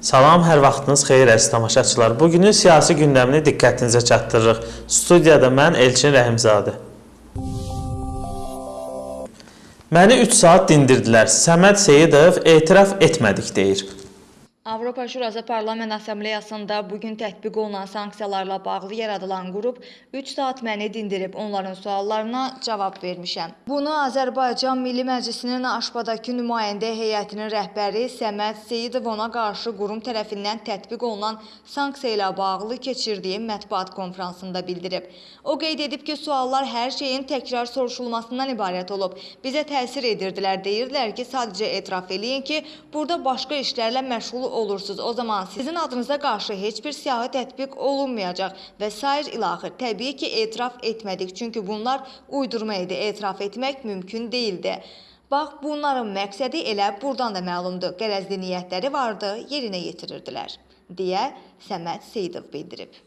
Salam, hər vaxtınız xeyir əziz tamaşaçılar. Bugünün siyasi gündəmini diqqətinizə çatdırırıq. Studiyada mən Elçin Rəhimzadə. Məni 3 saat dindirdilər. Səməd Seyidov etiraf etmədik deyir. Avropa Şurası Parlament Assambleyasında bugün tətbiq olunan sanksiyalarla bağlı yaradılan qrup 3 saat məni dindirib onların suallarına cavab vermişəm. Bunu Azərbaycan Milli Məclisinin Aşbadakı nümayəndə heyətinin rəhbəri Səməd Seyidov ona qarşı qurum tərəfindən tətbiq olunan sanksiya ilə bağlı keçirdiyi mətbuat konfransında bildirib. O qeyd edib ki, suallar hər şeyin təkrar soruşulmasından ibarət olub. Bizə təsir edirdilər, deyirdilər ki, sadəcə etiraf eləyin ki, burada başqa işlərlə məşğul olursunuz. O zaman sizin adınıza qarşı heç bir siyahı tətbiq olunmayacaq və sair ilaxır. Təbii ki, etiraf etmədik, çünki bunlar uydurma idi. Etiraf etmək mümkün değildi. Bax, bunların məqsədi elə buradan da məlumdur. Qərəzli niyyətləri vardı, yerinə yetirirdilər, deyə Səməd Seyidov bildirib.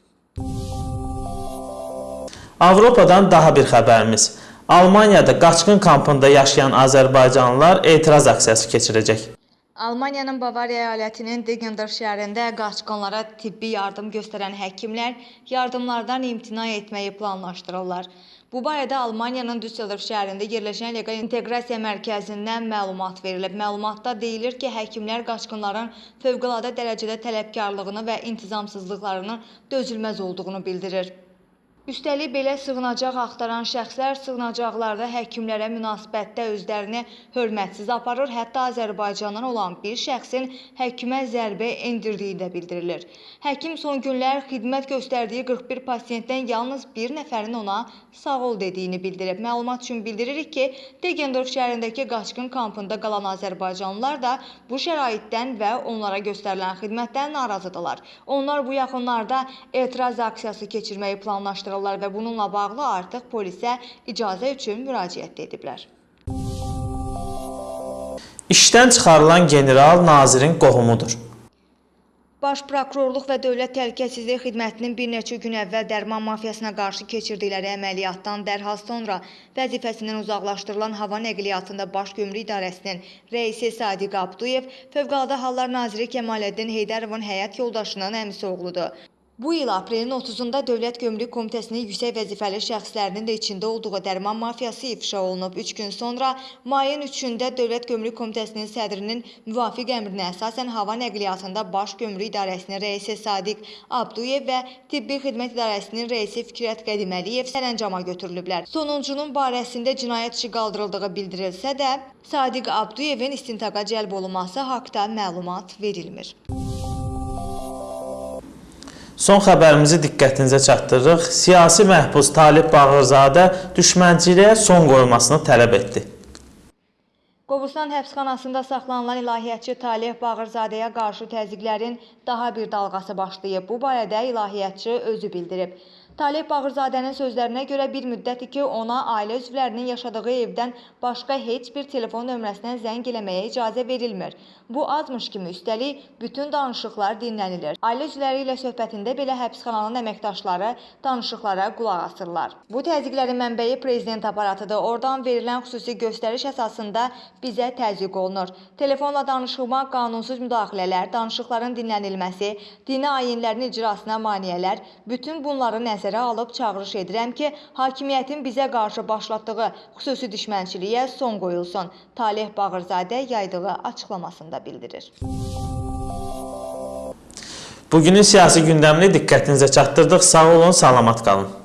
Avropadan daha bir xəbərimiz. Almaniyada qaçqın kampında yaşayan azərbaycanlılar etiraz aksiyası keçirəcək. Almaniyanın Bavariya əyalətinin Degender şəhərində qaçqınlara tibbi yardım göstərən həkimlər yardımlardan imtina etməyi planlaşdırırlar. Bu barədə Almaniyanın Düsseldorf şəhərində yerləşən leqal inteqrasiya mərkəzindən məlumat verilib. Məlumatda deyilir ki, həkimlər qaçqınların fövqəladə dərəcədə tələbkarlığını və intizamsızlıqlarının dözülməz olduğunu bildirir. Üstəlik belə sığınacaq axtaran şəxslər sığınacaqlarda həkimlərə münasibətdə özlərini hörmətsiz aparır, hətta Azərbaycandan olan bir şəxsin həkimə zərbə endirdiyi də bildirilir. Həkim son günlər xidmət göstərdiyi 41 pasiyentdən yalnız bir nəfərin ona sağ ol dediyini bildirib. Məlumat üçün bildiririk ki, Degendorf şəhərindəki qaçqın kampında qalan azərbaycanlılar da bu şəraitdən və onlara göstərilən xidmətdən narazıdırlar. Onlar bu yaxınlarda etiraz aksiyası keçirməyi planlaşdırırlar və bununla bağlı artıq polisə icazə üçün müraciət ediblər. İşdən çıxarılan general nazirin qohumudur. Baş prokurorluq və Dövlət Təhlükəsizlik Xidmətinin bir neçə gün əvvəl dərman mafiyasına qarşı keçirdikləri əməliyyatdan dərhal sonra vəzifəsindən uzaqlaşdırılan hava nəqliyyatında Baş Gömrük İdarəsinin rəisi Sadiq Abduyev Fövqəladə Hallar Naziri Kemaləddin Heydərovun həyat yoldaşının əmisi oğludur. Bu il aprelin 30-da Dövlət Gömrük Komitəsinin yüksək vəzifəli şəxslərinin də içində olduğu dərman mafiyası ifşa olunub. 3 gün sonra mayın 3-də Dövlət Gömrük Komitəsinin sədrinin müvafiq əmrinə əsasən hava nəqliyyatında Baş Gömrük İdarəsinin rəisi Sadiq Abduyev və Tibbi Xidmət İdarəsinin rəisi Fikrət Qədiməliyev sərəncama götürülüblər. Sonuncunun barəsində cinayət işi qaldırıldığı bildirilsə də, Sadiq Abduyevin istintaqa cəlb olunması haqqda məlumat verilmir. Son xəbərimizi diqqətinizə çatdırırıq. Siyasi məhbus Talib Bağırzadə düşmənçiliyə son qoyulmasını tələb etdi. Qobustan həbsxanasında saxlanılan ilahiyyatçı Talih Bağırzadəyə qarşı təzyiqlərin daha bir dalğası başlayıb. Bu barədə ilahiyyatçı özü bildirib. Talih Bağırzadənin sözlərinə görə bir müddətdir ki, ona ailə üzvlərinin yaşadığı evdən başqa heç bir telefon nömrəsindən zəng eləməyə icazə verilmir. Bu azmış kimi üstəlik bütün danışıqlar dinlənilir. Ailə üzvləri ilə söhbətində belə həbsxananın əməkdaşları danışıqlara qulaq asırlar. Bu təzyiqlərin mənbəyi prezident aparatıdır. Oradan verilən xüsusi göstəriş əsasında bizə təzyiq olunur. Telefonla danışılma, qanunsuz müdaxilələr, danışıqların dinlənilməsi, dini ayinlərin icrasına maneələr, bütün bunları nəzərə alıb çağırış edirəm ki, hakimiyyətin bizə qarşı başlatdığı xüsusi düşmənçiliyə son qoyulsun. Talih Bağırzadə yaydığı açıqlamasında bildirir. Bugünün siyasi gündəmini diqqətinizə çatdırdıq. Sağ olun, salamat qalın.